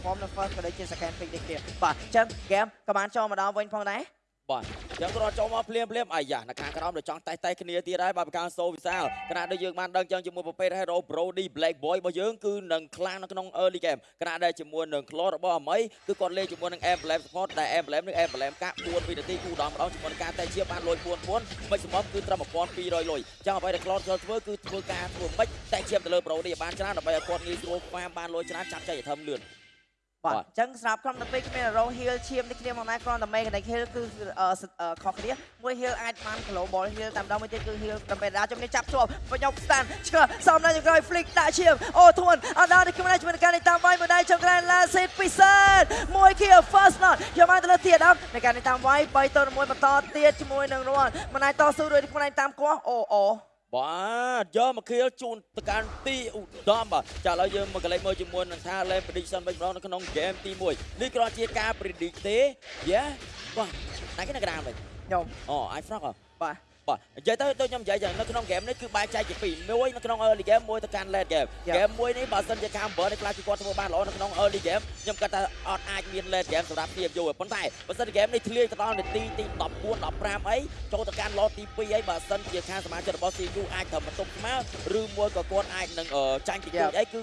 perform នៅ first ក៏ដូចជា second pick នេះគ្នាបាទអញ្ចឹង game ក៏បានចូលមកដល់វិញផងដែរបាទអញ្ចឹងគាត់ចូលមកភ្លាមភ្លាមអាយ៉ានៅខាងក្រោមទៅចង់តេះតេះគ្នាទៀតហើយបាទប្រការសូវិសាលខណៈដែលយើងបានដឹងចឹងជាមួយប្រភេទ Hero Brody Black Boy របស់យើងគឺនឹងខ្លាំងនៅក្នុង early game ខណៈដែលជាមួយនឹង Claw របស់អាមីគឺគាត់លេងជាមួយនឹង Emblem Support ដែល Emblem នឹង Emblem កា4វិនាទីគូដំម្ដងជាមួយនឹងការតេជាបានលុយ4 4មិនសមមិនគឺត្រឹម1200លុយចឹងអ្វីដែល Claw ចូលធ្វើគឺធ្វើការធ្វើមិនតេជាទៅលើ Brody ឲ្យបានច្រើនដើម្បីឲ្យគាត់ងាយស្រួលហ្វាមបានលុយច្រើនចាប់ចៃឲ្យធំលឿន បាទបាទអញ្ចឹងសម្រាប់ក្រុមនៅពេលគ្មាន Row Hill ឈាមនេះគ្នាមកណាគ្រាន់តែ Mechanic Hill គឺអឺអឺខុសគ្នាមួយ Hill អាចបាន Global Hill តែម្ដងមួយទៀតគឺ Hill ដើម្បីដាជំនាញចាប់ជាប់បញ្ញប់ stand ឆ្កឹះសំនៅចុងក្រោយ Flick ដាក់ឈាមអូធួនអត់ដល់នេះខ្លួនឯងជាមួយនឹងការនេះតាមវាយមួយដៃចុងក្រោយ Last Hit ពិសេសមួយ Kill First Not យកមកទៅលើទៀតដល់ในការនេះតាមវាយ3ទៅ1បន្តទៀតជាមួយនឹងរនមិនអាចតស៊ូដោយខ្លួនឯងតាមគាស់អូអូ បាទយកមកខៀលជូនទៅកាន់ទីឧត្តមបាទចាឥឡូវយើងមកកន្លែងមើលជាមួយនឹងថា Lane Prediction វិញម្ដងនៅក្នុង game ទី1នេះគ្រាន់ជាការ predict ទេយ៉ាបាទតែគេនៅកណ្ដាលវិញខ្ញុំអូ I frog ហ៎បាទ បាទនិយាយទៅដូចខ្ញុំនិយាយចឹងនៅក្នុង game នេះគឺបែងចែកជាពីរមួយនៅក្នុង early game មួយទៅកាន់ late game game មួយនេះបើសិនជា Camber នេះខ្លះគឺគាត់ធ្វើបានល្អនៅក្នុង early game ខ្ញុំគាត់ថាអត់អាចមាន late game សម្រាប់ TFU ទេប៉ុន្តែបើសិនជា game នេះធ្លាយទៅដល់នាទីទី14 15អីចូលទៅកាន់ lot ទី2អីបើសិនជាខាងសមាជិករបស់ TFU អាចធ្វើបន្ទប់ស្មើឬមួយក៏គាត់អាចនឹងអឺចាញ់ទី2អីគឺ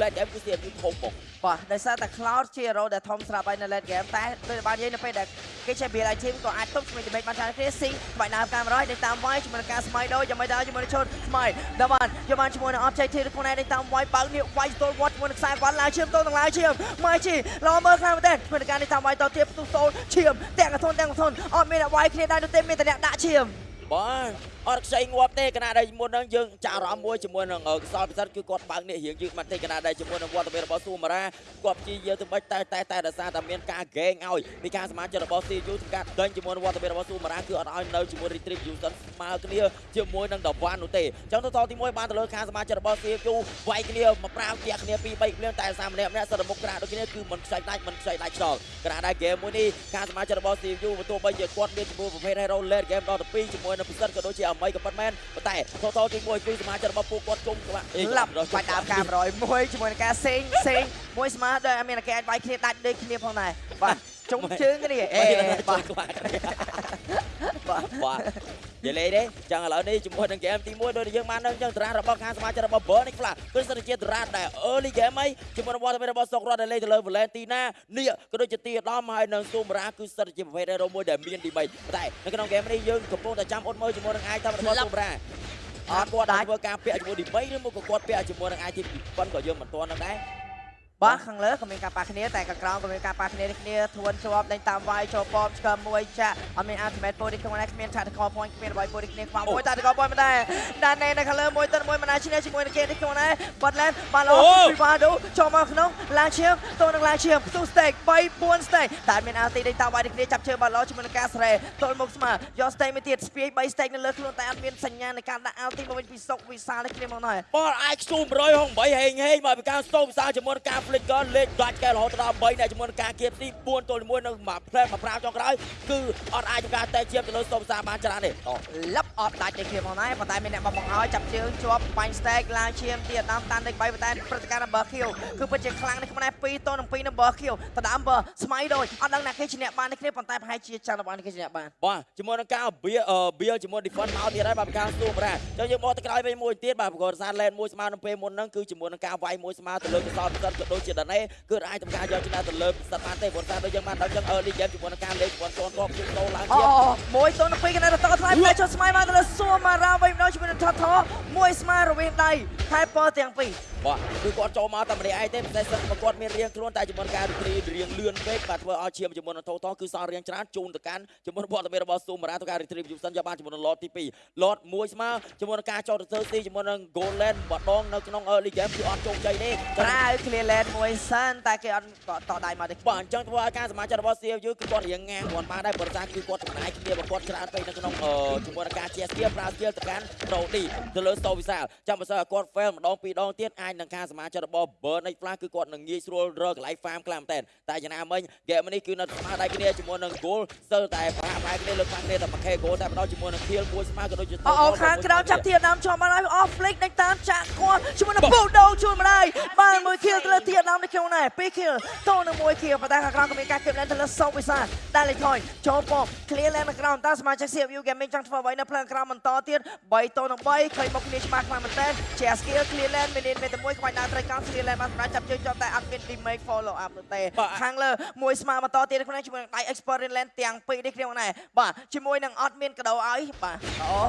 late game គឺ TFU ធំមកបាទដោយសារតែ Cloud ជា hero ដែលធំស្រាប់ហើយនៅ late game តែដូចបាននិយាយនៅពេលដែលគេចេះ build item ក៏អាចទុកជាមួយ damage បានច្រើនគ្នា Sing ក្បាច់ដើមកាមេរ៉ាដេញតាមវាយជាមួយនឹងការស្មៃដូចយ៉ាងម៉េចដែរជាមួយនឹងឈុតស្មៃដល់បានយកបានជាមួយនឹង objective ខ្លួនឯងដេញតាមវាយបើកនេះវាយស្ទល់វត្តជាមួយនឹងខ្សែគាត់ឡើងឈាមតទាំងឡើងឈាមម៉ៃជីល្អមើលខ្លាំងមែនទែនជាមួយនឹងការដេញតាមវាយតទៀតផ្ទុះសូលឈាមទាំងកធនទាំងកធនអត់មានអ្នកវាយគ្នាដែរនោះទេមានតែអ្នកដាក់ឈាមបាទ អត់ខ្ចីងាប់ទេគណៈដែលមុនហ្នឹងយើងចាក់អារម្មណ៍មួយជាមួយនឹងអឺខ្សលពិសិដ្ឋគឺគាត់បើកនេះរៀងយឺតមកទេគណៈដែលជាមួយនឹងវត្តមានរបស់ស៊ូម៉ារ៉ាគាត់ព្យាយាមទៅបិចតែតែតែដោយសារតែមានការហ្គេងឲ្យពីការសមាជិករបស់ CU ធ្វើការដេញជាមួយនឹងវត្តមានរបស់ស៊ូម៉ារ៉ាគឺអត់ឲ្យនៅជាមួយ Retrieve Houston ស្មើគ្នាជាមួយនឹង The One នោះទេអញ្ចឹងទៅតទី1បានទៅលើខាងសមាជិករបស់ CU វាយគ្នាមកប្រាវជាគ្នា2 3គ្លៀងតែសាមម្នាក់ម្នាក់សិតមុខក្រាដូចគ្នាគឺមិនខ្ចីដាច់មិនខ្ចីដាច់ខ្យល់គណៈដែល game មួយនេះខាងសមាជិករបស់ CU បើទោះបីជាគាត់មានជាមួយប្រភេទ Hero Late Game ដល់ទៅ2ជាមួយនឹងពិសិដ្ឋក៏ដូចជាអាមីក៏ប៉ុន្មានប៉ុន្តែតតទី1គឺសមាជិករបស់ពួកគាត់ជុំក្បាក់ឡាប់បាច់ដើមកាមេរ៉ាមួយជាមួយនឹងការសេងសេងមួយស្មើដោយអត់មានគេអាចវាយគ្នាដាច់ដូចគ្នាផងដែរបាទជុំជើងគ្នាអេបាបាទទក្បាក់គ្នាបាទបាទ និយាយលេងទេចឹងឥឡូវនេះជាមួយនឹង game ទី1ដូចយើងបានដឹងចឹងតារារបស់ខាងសមាជិករបស់ Burn នេះខ្លះគឺសិនជាតារាដែល early game អីជាមួយនឹងវត្តមានរបស់សុករតដែលលេងទៅលើ Valentina នេះក៏ដូចជាទីឧត្តមហើយនឹងស៊ូមរាគឺសិនជាប្រភេទ hero មួយដែលមានទី3តែនៅក្នុង game នេះយើងកំពុងតែចាំអត់មើលជាមួយនឹង item របស់ស៊ូមរាអត់គាត់អាចធ្វើការពាក់ជាមួយទី3ឬមកក៏គាត់ពាក់ជាមួយនឹង item ប៉ុនក៏យើងមិនទាន់នឹងដែរ បាទខាងលើក៏មានការប៉ះគ្នាតែខាងក្រោមក៏មានការប៉ះគ្នានេះគ្នាធួនជាប់ដេញតាមវាយចូលប៉មឆ្កឹមមួយចាក់អត់មាន ultimate point នេះក្នុងនេះគ្មាន tactical point គ្មានអ្វី point នេះគ្នាខ្វះមួយ tactical point មិនដែរដានណែនៅខាងលើមួយទៅមួយមិនអាចឈ្នះជាមួយនឹងគេនេះក្នុងនេះបាត់ឡែនបាល់ឡូពីបាដូចូលមកក្នុងឡើងឈាមតនឹងឡើងឈាមផ្ទុះ stake 3 4 stake តែមាន ulti ដេញតាមវាយនេះគ្នាចាប់ជើងបាល់ឡូជាមួយនឹងការស្រែទល់មុខស្មើយក stake មួយទៀតស្ពាយ3 stake នៅលើខ្លួនតែអត់មានសញ្ញានៃការដាក់ ulti មកវិញពីសុកវិសាលនេះគ្នាមកដែរបល IQ 168ហេងហេងមកពីការស្ទោវិសាលជាមួយនឹងការ flick gun លេខដាច់កែរហូតដល់3អ្នកជាមួយនឹងការគៀបទី4ទល់1នៅមួយផ្លែមកប្រាវចុងក្រោយគឺអត់អាចធ្វើការតែជាបទៅលើស្ទោវិសាលបានច្រើនទេតលឹបអត់ដាច់នេះគ្នាផងដែរប៉ុន្តែមានអ្នកបបង្ហើយចាប់ជើងជាប់បាញ់ stake ឡើងឈាមទៀតតាមតាន់ដេក3ប៉ុន្តែព្រឹត្តិការណ៍ number kill គឺពិតជាខ្លាំងនេះខ្មែរ2តនឹង2 number kill តដើមបើស្មៃដូចអត់ដឹងណាគេឈ្នះបាននេះគ្នាប៉ុន្តែប្រហែលជាចាំរបស់នេះគេឈ្នះបានបាទជាមួយនឹងការបៀអឺបៀជាមួយ defend មកទៀតហើយបាទពីការស្ទូប្រាចុះយើងមកទៅក្រោយវិញមួយទៀតបាទប្រកបសារ lane មួយស្មើនឹងពេលមុនហ្នឹងគឺជាមួយនឹងការវាយមួយស្មើទៅលើកសលពិសិដ្ឋក៏ដូចជាដណេគឺអាចធ្វើការយកឈ្នះទៅលើពិសិដ្ឋបានទេព្រោះសារដូចយើងបានដឹងចឹង early game ជាមួយនឹងការលេងគាត់ទាន់ទាត់គឺដោឡើងអូជាមួយតនឹង2កណ្ដាលតថ្លៃតែចុះស្មៃមកទៅលើសួរមករ៉ាវិញម្ដងជាមួយនឹងថតថមួយស្មើរវាងដៃហើយពទាំងពីរបាទគឺគាត់ចូលមកតែម្នាក់ឯងទេប៉ុន្តែសិនមកគាត់មានរៀងខ្លួនតែជាមួយនឹងការរីករៀងលឿនពេកបាទធ្វើឲ្យឈាមជាមួយនឹងថោតគឺសល់រៀងច្រើនជូនទៅកាន់ជាមួយនឹងវត្តមានរបស់ស៊ូមរ៉ាទៅការ retrieve យុសិនយកបានជាមួយនឹង lot ទី2 lot 1ស្មើជាមួយនឹងការចោតទៅធ្វើទីជាមួយនឹង golden ម្ដងនៅក្នុង early game គឺអត់ជោគជ័យទេក្រៅ clear lane មួយសិនតែគេអត់តដៃមកទេបាទអញ្ចឹងធ្វើឲ្យការសមាជិករបស់ CFU គឺគាត់រៀងងាងគាត់បានដែរព្រោះថាគឺគាត់ចំណាយគ្នារបស់គាត់ច្រើនពេកនៅក្នុងអឺជាមួយនឹងការជាស្គៀប្រើស្គៀលទៅកាន់ Brody ទៅលើ Sto វិសាលចាំបើសិនឲ្យគាត់ fail ម្ដងពីរដងទៀតអាចនឹងការសមាជិករបស់ Burn X Flash គឺគាត់នឹងងាយស្រួលរកកន្លែង farm ខ្លាំងមែនតើតែយ៉ាងណាមិញ game នេះគឺនៅស្មើដៃគ្នាជាមួយនឹង goal ស្ទើរតែប្រហាក់ប្រហែលគ្នាលើខ្លាំងគ្នាតែ 1k goal តែម្ដងជាមួយនឹង kill មួយស្មើក៏ដូចជាអូអូខាងក្រោមចាប់ធានដើមជាប់មកហើយ off flick ដេញតាមចាក់គាត់ជាមួយនឹងបូដូជួយមកដែរបានមួយ kill ទៅលើធានទៀតដល់នេះក្នុងណែ2 kill តូននឹង1 kill ប៉ុន្តែខាងក្រោមក៏មានការគៀបលែនទៅលើសូវិសាដែលលេខថយចូលពំ clear លែននៅក្រោមតើសមាជិក CFU Gaming ចង់ធ្វើអ្វីនៅផ្លូវក្រោមបន្តទៀត3តូននឹង3ឃើញមកគ្នាច្បាស់ខ្លាំងមែនតើជា skill clear land មានមានតែមួយខ្វាច់ដើរត្រីកោង clear land បានសម្រាប់ចាប់ជើងជាប់តែអត់មាន remake follow up នោះទេខាងលើមួយស្មើបន្តទៀតក្នុងជាមួយនឹងដៃ expert land ទាំងពីរនេះគ្នាណែបាទជាមួយនឹងអត់មានកដោឲ្យបាទអូ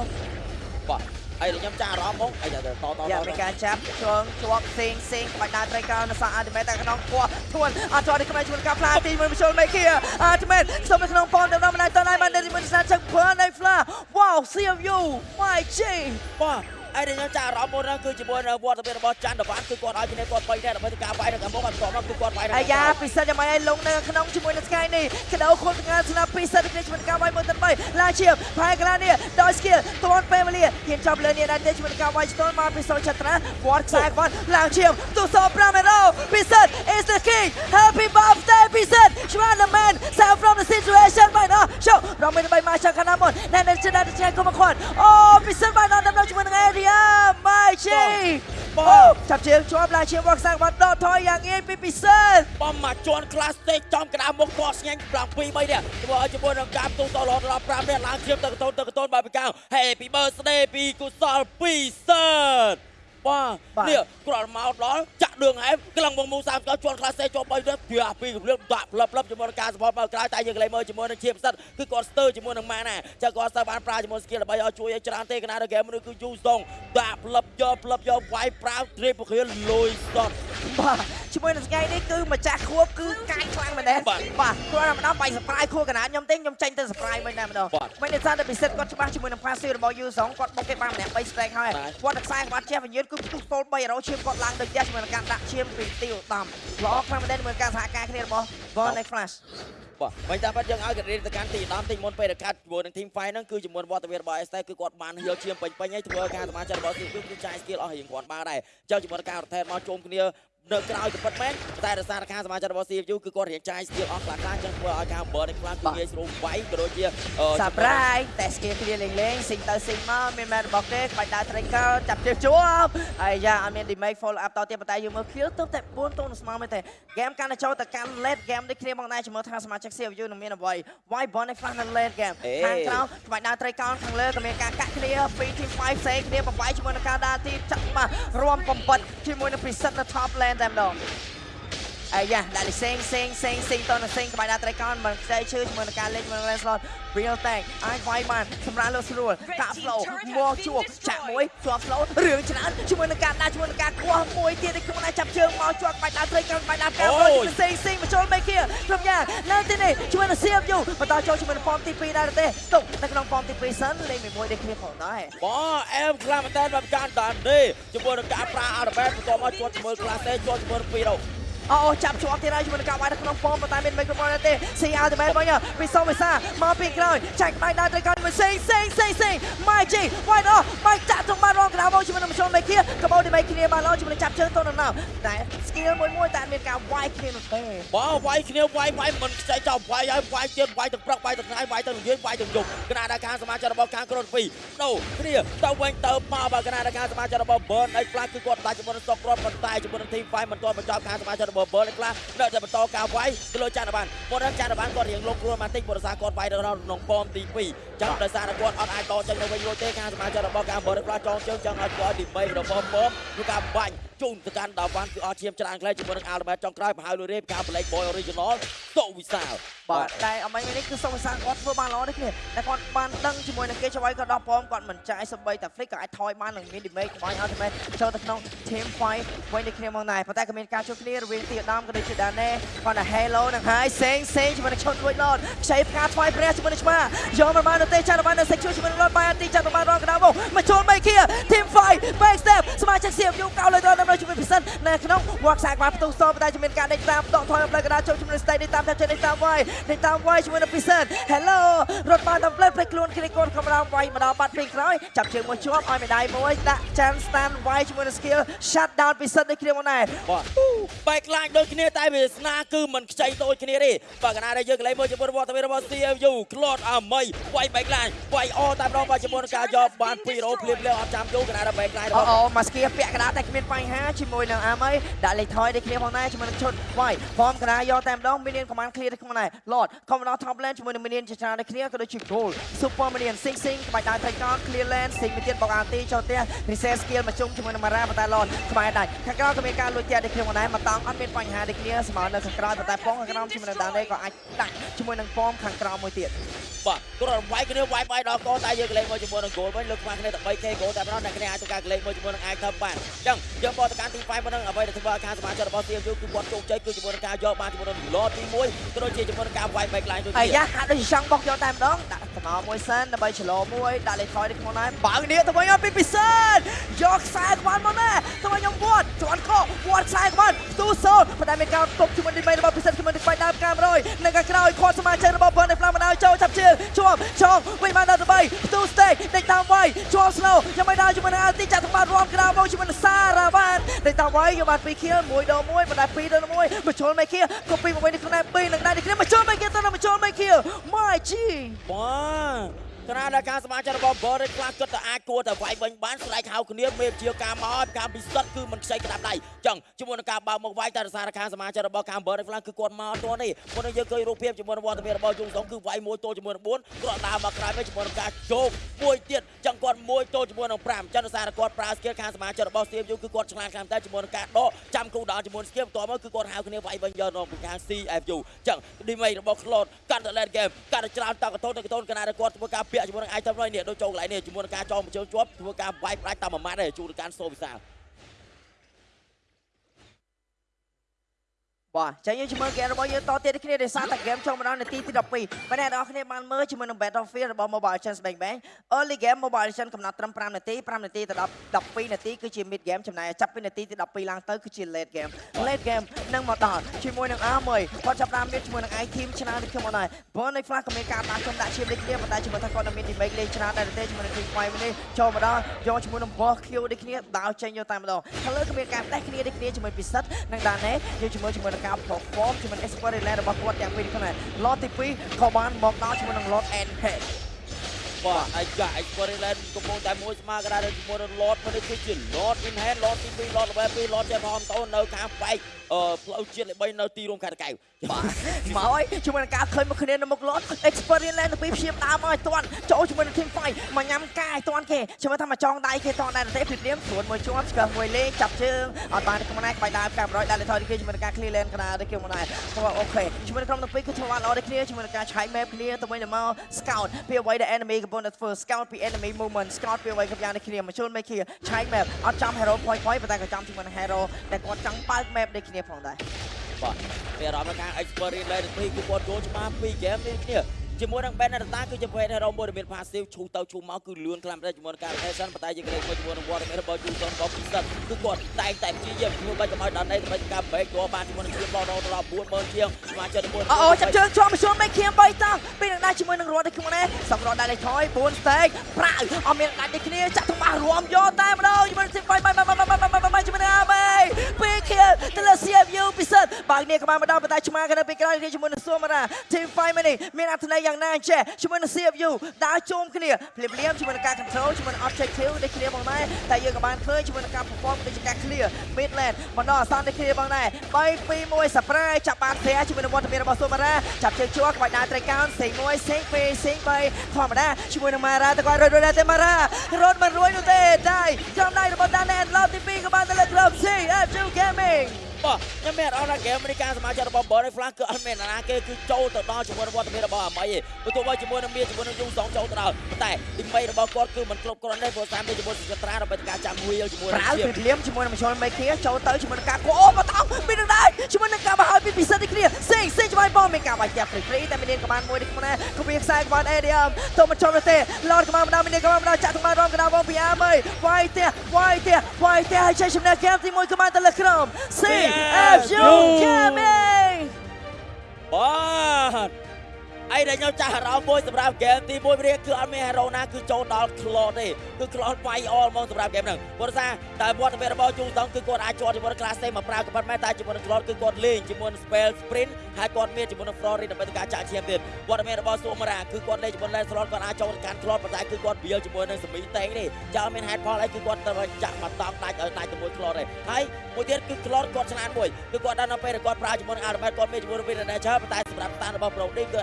បាទ ហើយខ្ញុំចាស់អារម្មណ៍មកអីតតតយ៉ាមានការចាប់ជើងជាប់សេងសេងបាច់ដើរត្រីកោនៅសាអល់ទីមេតតែក្នុងពោះធួនអត់ជាប់ទីខ្មែរជួយការផ្លាទីមួយមជុលមេគីអល់ទីមេតស្ទប់នៅក្នុងប៉នដល់មិនដល់តណៃបានទីមួយស្នាជឹកភើនៃផ្លាវ៉ាវ CFU my G បាទ ហើយខ្ញុំចាស់អារម្មណ៍មកហ្នឹងគឺជាមួយនៅវត្តមានរបស់ច័ន្ទតវ៉ាន់គឺគាត់ឲ្យគ្នាគាត់3នាក់ដើម្បីធ្វើការវាយនៅខាងមុខហើយបន្តមកគឺគាត់វាយនៅអាយ៉ាពិសិដ្ឋយ៉ាងម៉េចឲ្យលងនៅក្នុងជាមួយនឹង Sky នេះកដោខុនទាំងស្នាពិសិដ្ឋគ្នាជាមួយនឹងការវាយមួយទៅ3ឡាជាផាយកន្លានេះដោយ skill ទាន់ពេលវេលាហ៊ានចាប់លើនេះដែរទេជាមួយនឹងការវាយស្ទល់មកពិសិដ្ឋចត្រាវត្តខ្សែគាត់ឡើងឈាមទូស5មេរោពិសិដ្ឋ is the king happy birthday ពិសិដ្ឋ Shwan the man save from the situation បាទអោចូលរំមិនបីមកចាំខាងណាមុនណែនៅចិត្តតែគុំមកគាត់អូពិសិដ្ឋបាទដល់ដល់ជាមួយនឹង area my G អូចាប់ជើងជាប់ឡើងឈាមវត្តខ្សែគាត់ដកថយយ៉ាងងាយពីពិសិដ្ឋបំមកជន់ក្លាសទេចំក្តារមុខគាត់ស្ញាញ់7 2 3នាក់ធ្វើឲ្យជាមួយនឹងការទូតរហូតដល់5នាក់ឡើងជៀមទៅកតូនទៅកតូនបាយបកាំ Happy birthday ពីកុសលពីសិត បាទនេះគាត់មកដល់ចាក់ដឿងហែមក្លងវងមូ30កោជន់ក្លាសទេជាប់3នាក់ពីអាពីកម្រិតដាក់ផ្លឹបផ្លឹបជាមួយនឹងការសពតមកក្រៅតែយើងកន្លែងមើលជាមួយនឹងឈៀមសិតគឺគាត់ស្ទើរជាមួយនឹងម៉ាណាចាគាត់ស្ទើរបានប្រើជាមួយ skill ដើម្បីឲ្យជួយឲ្យច្រើនទេកណាដល់ហ្គេមនេះគឺយូរស្ទងដាក់ផ្លឹបយកផ្លឹបយកវាយប្រាវត្រេបពគ្រាលុយសតបាទ ជាមួយនឹងថ្ងៃនេះគឺម្ចាស់ខួបគឺកាយខ្លាំងមែនទេបាទបាទគាត់តែម្ដងបាយសប្រាយខួបកណាខ្ញុំទេខ្ញុំចេញទៅសប្រាយវិញតែម្ដងបាទមិនទេសារតែពិសិដ្ឋគាត់ច្បាស់ជាមួយនឹង passive របស់ U 2គាត់បុកគេបានម្នាក់3 strike ហើយបាទគាត់តែខ្សែក្បាត់ជះវិញ្ញាណគឺផ្ទុះសូល300ឈាមគាត់ឡើងទៅផ្ទះជាមួយនឹងការដាក់ឈាមពីទីឧត្តមល្អខ្លាំងមែនទេជាមួយការសហការគ្នារបស់ Gone Next Flash បាទមិនតាមពិតយើងឲ្យការីទៅកាន់ទី10ទីមុនពេលដែលកាត់ជាមួយនឹង team fight ហ្នឹងគឺជាមួយវត្តមានរបស់ ST គឺគាត់បានហៀលឈាមពេញពេញហើយធ្វើការសមាជិករបស់ CQ គឺចាយ skill អស់រៀងគ្រាន់បានដែរចុះជាមួយនឹងការរថែមកជុំគ្នា នៅក្រៅក៏ពិតមែនតែរសារការសមាជិករបស់ CFU គឺគាត់រៀងចាយ skill អស់ខ្លះខ្លះចឹងធ្វើឲ្យការ burn នេះខ្លាំងគឺងាយស្រួលវាយក៏ដូចជាអឺសប្រាយតែ skill គ្នាលេងលេងស៊ីងទៅស៊ីងមកមានមែនរបស់ទេក្បាច់ដើរ tracker ចាប់ជើងជាប់ហើយយ៉ាអត់មាន damage follow up តទៀតប៉ុន្តែយើងមើល kill ទៅតែ4ទល់ស្មើមែនទេ game កាន់តែចូលទៅកាន់ late game ដូចគ្នាមកដែរជាមួយថាសមាជិក CFU នឹងមានអ្វី why bond នេះខ្លះនៅ late game ខាងក្រៅក្បាច់ដើរ tracker ខាងលើក៏មានការកាក់គ្នាពី team 5ផ្សេងគ្នាបបាយជាមួយនឹងការដើរទីចាក់មករួមបំបត្តិជាមួយនឹង preset នៅ top lane តែម្ដង អាយ៉ាដាក់លីសេងសេងសេងសេងតនសេងក្បាច់ដាក់ត្រៃកោនមិនខ្ចីឈឺជាមួយនឹងការលេងជាមួយនឹង Lancelot Real Tank អាចវាយបានសម្រាប់លើស្រួលកាក់ flow មកជួបចាក់មួយជាប់ flow រឿងច្រើនជាមួយនឹងការដាក់ជាមួយនឹងការគោះមួយទៀតនេះខ្លួនឯងចាប់ជើងមកជាប់ក្បាច់ដាក់ត្រៃកោនក្បាច់ដាក់ការចូលជាមួយសេងសេងមកចូលមេគីគ្រប់យ៉ាងនៅទីនេះជាមួយនឹង CFU បន្តចូលជាមួយនឹង form ទី2ដែរទេទុកនៅក្នុង form ទី2សិនលេងមួយដូចគ្នាផងដែរបងអែមខ្លាំងមែនតើមកកាន់តាមនេះជាមួយនឹងការប្រើអារ៉ាបែតបន្ទាប់មកជាប់ជាមួយក្លាសទេជាប់ជាមួយនឹង2រោ អូចាប់ជាប់ទៀតហើយជាមួយនឹងការវាយនៅក្នុងហ្វមប៉ុន្តែមានមីក្រូហ្វូនទេស៊ីអល់ទីមែនវិញពីសូវិសាមកពីក្រោយចាច់ក្បាច់ដើរទៅកាន់មួយសេងសេងសេងសេងម៉ៃជីវាយដល់ម៉ៃចាក់ទៅបានរងក្រាវមកជាមួយនឹងមធ្យមមេគៀកបោទីមេគ្នាបានឡើងជាមួយនឹងចាប់ជើងទៅនៅណៅតែ skill មួយមួយតែមានការវាយគ្នានោះទេបងវាយគ្នាវាយវាយមិនខ្ចីចោលវាយហើយវាយទៀតវាយទាំងព្រឹកវាយទាំងថ្ងៃវាយទាំងល្ងាចវាយទាំងយប់គណៈដល់ការសមាជិករបស់ខាងក្រុមពីរដូរគ្នាទៅវិញទៅមកបើគណៈដល់ការសមាជិករបស់ Burn ឯខ្លះគឺគាត់ដាច់ជាមួយនឹង Stop គ្រាប់ប៉ុន្តែជាមួយនឹង Team Fight មិនទាន់បញ្ចប់ការសមាជិករបស់ Burn ឯខ្លះនៅតែបន្តការវាយទៅលើចាន់បានគាត់ចាន់បានគាត់រៀងលុកខ្លួនបន្តិចព្រោះសារគាត់វាយទៅក្នុងប៉មទី2ចាំដោយសារតែគាត់អត់អាចតចេញទៅវិញរួចទេការសមាជិករបស់ការ Burn ខ្លះចងជើងចង់ឲ្យគាត់ទី3របស់ប៉មគឺការបាញ់ ជូនទៅកាន់ដល់វ៉ាន់គឺអត់ឈាមច្រើនខ្លះជាមួយនឹង Albert ចុងក្រោយប្រហែលលុយរេបការ Black Boy Original តូវិសាលបាទតែអមនេះនេះគឺសូមសាគាត់ធ្វើបានល្អនេះគ្នាតែគាត់បានដឹងជាមួយនឹងគេចវាយគាត់ដោះប៉មគាត់មិនចាយសបីតែ flick ក៏អាចថយបាននឹងមាន damage បាញ់ ultimate ចូលទៅក្នុង team fight វិញដូចគ្នាមកដែរប៉ុន្តែក៏មានការជួបគ្នារវាងទីដាមក៏ដូចជាដាណេគាត់តែ hello នឹងហើយសេងសេងជាមួយនឹងឈុតរួចឡតខ្ចីផ្កាថ្វាយព្រះជាមួយនឹងឆ្មាយកមកបានទៅចាត់បាននៅ section ជាមួយនឹងឡតបាយទីចាត់បានរងកណ្ដាលមកមកចូលបីគៀ team fight back step សមាជិក CFU កោលើដល់ដល់ជាមួយពិសិដ្ឋនៅក្នុង walk សាកបានផ្ទុះសតែជាមានការដេកតាមដកថយផ្លូវកណ្ដាលចូលជាមួយនឹង stage នេះតាមតាមតាមចេញនេះតាមវាយនេះតាមវាយជាមួយនឹងពិសិដ្ឋ Hello រត់បានតាមផ្លូវផ្លេចខ្លួនគ្នាកូនកំរោមវាយមកដល់បាត់ពីក្រោយចាប់ជើងមួយជាប់ឲ្យមេដាយមួយដាក់ចាន់ stand វាយជាមួយនឹង skill shut down ពិសិដ្ឋនេះគ្នាមកដែរបាទបែកខ្លាចដូចគ្នាតែវាសនាគឺមិនខ្ចីដូចគ្នាទេបាទកណាដែលយើងកន្លែងមើលជាមួយរបស់ទៅរបស់ CFU ក្លត់អាមីវាយបែកខ្លាចវាយអតែម្ដងបាទជាមួយនឹងការយកបាន2រោភ្លាមភ្លាមអត់ចាំយូរកណាដែលបែកខ្លាចរអូហូតអូមកស្គីពាក់កណ្ដាលតែគ្មានបញ្ហាជាមួយនឹងអាមៃដាក់លេខថយដូចគ្នាផងដែរជាមួយនឹងឈុតវាយហ្វមកណ្ដាលយកតែម្ដងមីនៀនកំានឃ្លៀដូចគ្នាដែរ Lord ខំមកដល់ top lane ជាមួយនឹងមីនៀនជាច្រើនដូចគ្នាក៏ដូចជា goal super minion sing sing ក្បាច់ដៃថៃកោ clear lane sing មួយទៀតបកអាទីចូលផ្ទះ reset skill មកជុំជាមួយនឹង Mara ប៉ុន្តែ Lord ក្បែរដាច់ខាងក្រៅក៏មានការលួចផ្ទះដូចគ្នាផងដែរមកតង់អត់មានបញ្ហាដូចគ្នាស្មើនៅខាងក្រៅប៉ុន្តែប៉ងខាងក្រោមជាមួយនឹងដាននេះក៏អាចដាក់ជាមួយនឹងប៉មខាងក្រៅមួយទៀតបាទគាត់វាយគ្នាវាយបាយដល់កតែយើងកន្លែងមើលជាមួយនឹង goal វិញលើកខ្លាំងគ្នាតែ 3k goal តែម្ដងអ្នកគ្នាអាចទៅការកន្លែងមើលជាមួយជាមួយនឹងឯកធ្វើបានអញ្ចឹងយើងបកទៅកាន់ទី5ប៉ុណ្ណឹងអ្វីដែលធ្វើឲ្យការសមាជិករបស់ CMU គឺគាត់ជោគជ័យគឺជាមួយនឹងការយកបានជាមួយនឹងលតទី1ក៏ដូចជាជាមួយនឹងការវាយបែកឡើងដូចជាអាយ៉ាហាក់ដូចចង់បោកយកតែម្ដងដាក់តំណមួយសិនដើម្បីឆ្លោមួយដាក់លេខថយនេះក្នុងដែរបើនេះទៅវិញអត់ពីពិសិនយកខ្សែក្បាលមកណាទៅវិញខ្ញុំវត្តជន់កោវត្តខ្សែក្បាលទូសូនប៉ុន្តែមានការទប់ជាមួយទី3របស់ពិសិនជាមួយនឹងបាញ់ដើមកាមរយនៅខាងក្រោយខាត់សមាជិករបស់បងនៅផ្លាស់បណ្ដោយចូលចាប់ជើងជាប់ចោមវិញបានដល់3ទូស្ទេកដេកតាមវាយជាប់ស្នូយ៉ាងមិនដល់ជាមួយនឹងអាទីចាក់ថ្មបាត់រួមក្រៅមកជាមួយនឹងសារ៉ាវ៉ានដេកតាមវាយយកបាន2 kill 1ដល់1ប៉ុន្តែ2ដល់1បញ្ចូលមេ kill ក៏ពីមកវិញក្នុង2នឹងដែរនេះគ្នាបញ្ចូលមេ kill ទៅនឹងបញ្ចូលមេ kill my g បាទ គណៈដែលការសមាជិករបស់ Boris ខ្លះគិតតែអាចគួរតែវាយវិញបានស្រែកហៅគ្នាមេជាការមកឲ្យការពិសិដ្ឋគឺមិនខ្ចីក្តាប់ដៃអញ្ចឹងជាមួយនឹងការបើកមកវាយតែរសារខាងសមាជិករបស់ខាង Boris ខ្លះគឺគាត់មកអត់ទាន់ទេមុននេះយើងឃើញរូបភាពជាមួយនឹងវត្តមានរបស់យងសុងគឺវាយមួយទល់ជាមួយនឹង4គាត់ដើរមកក្រោយវិញជាមួយនឹងការជោគមួយទៀតអញ្ចឹងគាត់មួយទល់ជាមួយនឹង5អញ្ចឹងរសារគាត់ប្រើ skill ខាងសមាជិករបស់ CMU គឺគាត់ឆ្លាតខ្លាំងតែជាមួយនឹងការដកចាំគូដល់ជាមួយ skill បន្ទាប់មកគឺគាត់ហៅគ្នាវាយវិញយកដល់ពីខាង CFU អញ្ចឹងឌីមីរបស់ Claude កាន់តែ late game កាន់តែច្រើនតកតូនតកតូនគណៈដែលគាត់ធ្វើការពាក់ជាមួយនឹង item នេះនេះដូចចូលកន្លែងនេះជាមួយនឹងការចងបញ្ជើជាប់ធ្វើការវាយផ្ដាច់តាមមួយម៉ាត់ទេជួនកានសូវិសាល បាទចាយើងជាមួយហ្គេមរបស់យើងតទៀតគ្នាដោយសារតែហ្គេមចូលមកដល់នាទីទី12បើអ្នកនរគ្នាបានមើលជាមួយនឹង Battlefield របស់ Mobile Legends Bang Bang early game Mobile Legends កំណត់ត្រឹម5នាទី5នាទីទៅដល់12នាទីគឺជា mid game ចំណែកចាប់ពីនាទីទី12ឡើងទៅគឺជា late game late game នឹងមកដល់ជាមួយនឹង R1 គាត់ចាប់តាមមានជាមួយនឹង I team ច្រើនដូចខ្ញុំមកដែរបើនៅ Flash ក៏មានការដាក់ចំដាក់ឈាមដូចគ្នាប៉ុន្តែជាមួយថាគាត់នៅមាន teammate លេងច្រើនដែរទេជាមួយនឹង team fight នេះចូលមកដល់យកជាមួយនឹង boss Q ដូចគ្នាដោចេញយកតែម្ដងហើយលើក៏មានការផ្ដេសគ្នាដូចគ្នាជាមួយពិសិដ្ឋនិងដាណេយកជាមួយជាមួយនឹងការ perform ជាមួយនឹង expert land របស់គាត់ទាំងពីរគ្នា lot ទី2ក៏បានមកដល់ជាមួយនឹង lot and head បាទអាយ៉ា Experience កំពុងតែមួយស្មើកណ្ដាលជាមួយនឹង Lord មកនេះគឺជា Lord in hand Lord ទី2 Lord level 2 Lord ចាំហមតូននៅខាងបែកអឺ ផ្លូវជាតិលេខ3នៅទីរួមខេត្តកែវបាទមកហើយជាមួយនឹងការឃើញមកគ្នានៅមុខ lot experience land ទៅពីព្យាមដើមមកឲ្យតាន់ចូលជាមួយនឹង team fight មកញ៉ាំកាយតាន់គេជាមួយថាមកចងដៃគេតាន់ដែរទេព្រៀបព្រៀមស្រួលមួយជាប់ស្គាល់មួយលេងចាប់ជើងអត់បានក្នុងណែក្បាច់ដើមកា100ដាក់លេថយគេជាមួយនឹងការ clear lane កណ្ដាលទៅគេមកដែរគាត់អូខេជាមួយនឹងក្រុមទាំងពីរគឺធ្វើបានល្អដូចគ្នាជាមួយនឹងការឆែក map គ្នាទៅវិញទៅមក scout ពីអ្វីដែល enemy កំពុងតែធ្វើ scout ពី enemy movement scout ពីអ្វីកំយ៉ាងនេះគ្នាមកជូន make គ្នាឆែក map អត់ចាំ hero point point ប៉ុន្តែក៏ចាំជាមួយនឹង hero ដែលគាត់ចង់បើក map ដូចគ្នាផងដែរបាទមានអារម្មណ៍ថា Experience លេខទីគឺគាត់ចូលច្បាស់ពី game នេះគ្នាជាមួយនឹង Banner Data គឺជាប្រភេទ hero មួយដែលមាន passive ឈូទៅឈូមកគឺលឿនខ្លាំងតែស់ជាមួយនឹងការ rotation ប៉ុន្តែយើងក្រេកមួយជាមួយនឹង Water មានរបស់ Yuson ក៏ពិសេសគឺគាត់តែងតែព្យាយាមធ្វើបាច់កុំឲ្យដល់នេះដើម្បីការ break ចូលបានជាមួយនឹងជាបោដល់ដល់40000ជាងស្មាជិកមួយអូអូចាប់ជើងជាប់មកជួនមេឃៀម3តង់ពេលនឹងដែរជាមួយនឹងរត់ដូចគ្នាសក់រត់ដែរលេខថយ4 stake ប្រាវអត់មានដាច់ដូចគ្នាចាក់ទៅមករួមយកតែម្ដងជាមួយនឹង5 5 5 5 ទៅលើ CFU ពិសិដ្ឋបើគ្នាក៏បានមកដល់ប៉ុន្តែឆ្មាក៏នៅពេលក្រោយគ្នាជាមួយនឹងសួមរា Team 5នេះមានអត្ថន័យយ៉ាងណាអញ្ចេះជាមួយនឹង CFU ដើរជុំគ្នាភ្លាមភ្លាមជាមួយនឹងការ control ជាមួយនឹង objective ដូចគ្នាបងដែរតែយើងក៏បានឃើញជាមួយនឹងការ perform ដូចជាការ clear midland បណ្ដោះអាសន្នដូចគ្នាបងដែរ3 2 1 surprise ចាប់បានផ្ទះជាមួយនឹងវត្តមានរបស់សួមរាចាប់ជើងជួក្បាច់ដើរត្រីកោនសេង1សេង2សេង3ធម្មតាជាមួយនឹងម៉ារ៉ាតគាត់រត់រត់ដែរទេម៉ារ៉ារត់មិនរួយនោះទេដៃចំដៃរបស់ដានណែឡោទី2ក៏បានទៅលើក្រុម CFU Gaming បាទខ្ញុំមានអារម្មណ៍ថា game នេះការសមាជិករបស់ Boris Flash គឺអត់មាននរណាគេគឺចូលទៅដល់ជាមួយនឹងវត្តមានរបស់អាមីទេបើទោះបីជាមួយនឹងមានជាមួយនឹងយូសងចូលទៅដល់ប៉ុន្តែទីមីរបស់គាត់គឺមិនគ្រប់គ្រាន់ទេព្រោះតាមទៅជាមួយសិក្រាដើម្បីការចាំ wheel ជាមួយប្រាវជាពីភ្លាមជាមួយនឹងមជ្ឈលមេឃាចូលទៅជាមួយនឹងការគោអូមកតោពីនឹងដែរជាមួយនឹងការបង្ហើយពីពិសិដ្ឋនេះគ្នាសេងសេងច្បាស់បងមានការបាច់យ៉ាប់ព្រីតែមានក្បានមួយនេះគ្នាក៏មានខ្សែក្បានអេឌីអមទៅមកចូលទេឡតក្បានម្ដងមានក្បានម្ដងចាក់ក្បានរំក្ដៅបងពីអាមីវាយទេវាយទេវាយទេឲ្យចេះជំនះហ្គេមទី1ក្បានទៅលើក្រុម F, F Joe Cammy! ទដែលខ្ញុំចាស់អារម្មណ៍មួយសម្រាប់ហ្គេមទី1ព្រាគឺអត់មានហេរ៉ូណាគឺចូលដល់ Claude ទេគឺ Claude វាយអលហ្មងសម្រាប់ហ្គេមហ្នឹងព្រោះថាតែវត្តមានរបស់ជូតងគឺគាត់អាចជាប់ជាមួយនឹង Class មកប្រើក៏ប៉ុន្តែតែជាមួយនឹង Claude គឺគាត់លេងជាមួយនឹង Spell Sprint ហើយគាត់មានជាមួយនឹង Florid ដើម្បីធ្វើការចាក់ឈាមទៀតវត្តមានរបស់ Sumara គឺគាត់លេងជាមួយនឹង Lancelot គាត់អាចចូលទៅកាន់ Claude ប៉ុន្តែគឺគាត់ build ជាមួយនឹង Semi Tank ទេចាមាន head fall អីគឺគាត់ទៅចាក់មកតង់ដាច់ឲ្យដាច់ជាមួយ Claude ទេហើយមួយទៀតគឺ Claude គាត់ឆ្លាតមួយគឺគាត់ដល់នៅពេលដែលគាត់ប្រើជាមួយនឹង Ultimate គាត់មានជាមួយនឹង Vision Nature ប៉ុន្តែសម្រាប់តានរបស់ Brody គឺ